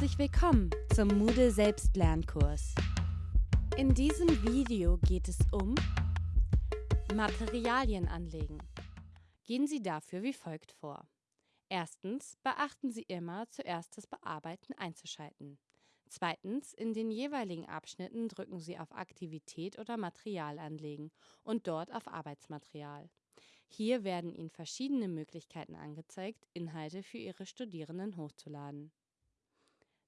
Herzlich willkommen zum Moodle Selbstlernkurs. In diesem Video geht es um Materialien anlegen. Gehen Sie dafür wie folgt vor. Erstens beachten Sie immer, zuerst das Bearbeiten einzuschalten. Zweitens, in den jeweiligen Abschnitten drücken Sie auf Aktivität oder Material anlegen und dort auf Arbeitsmaterial. Hier werden Ihnen verschiedene Möglichkeiten angezeigt, Inhalte für Ihre Studierenden hochzuladen.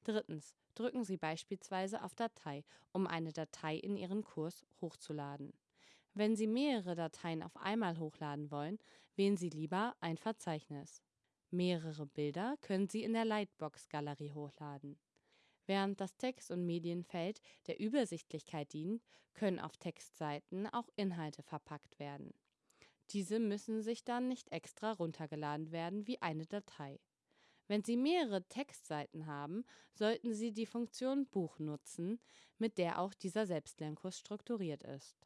Drittens, drücken Sie beispielsweise auf Datei, um eine Datei in Ihren Kurs hochzuladen. Wenn Sie mehrere Dateien auf einmal hochladen wollen, wählen Sie lieber ein Verzeichnis. Mehrere Bilder können Sie in der Lightbox-Galerie hochladen. Während das Text- und Medienfeld der Übersichtlichkeit dient, können auf Textseiten auch Inhalte verpackt werden. Diese müssen sich dann nicht extra runtergeladen werden wie eine Datei. Wenn Sie mehrere Textseiten haben, sollten Sie die Funktion Buch nutzen, mit der auch dieser Selbstlernkurs strukturiert ist.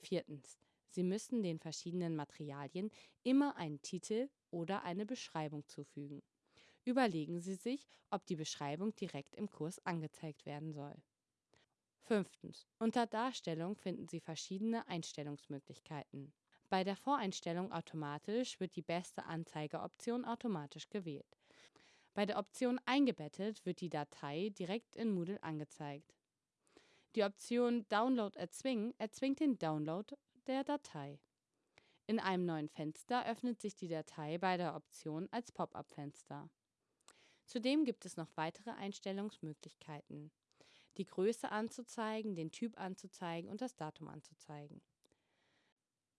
Viertens. Sie müssen den verschiedenen Materialien immer einen Titel oder eine Beschreibung zufügen. Überlegen Sie sich, ob die Beschreibung direkt im Kurs angezeigt werden soll. Fünftens. Unter Darstellung finden Sie verschiedene Einstellungsmöglichkeiten. Bei der Voreinstellung automatisch wird die beste Anzeigeoption automatisch gewählt. Bei der Option Eingebettet wird die Datei direkt in Moodle angezeigt. Die Option Download erzwingen erzwingt den Download der Datei. In einem neuen Fenster öffnet sich die Datei bei der Option als Pop-up-Fenster. Zudem gibt es noch weitere Einstellungsmöglichkeiten. Die Größe anzuzeigen, den Typ anzuzeigen und das Datum anzuzeigen.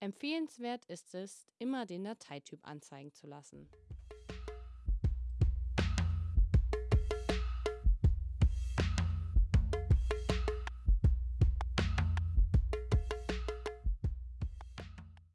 Empfehlenswert ist es, immer den Dateityp anzeigen zu lassen.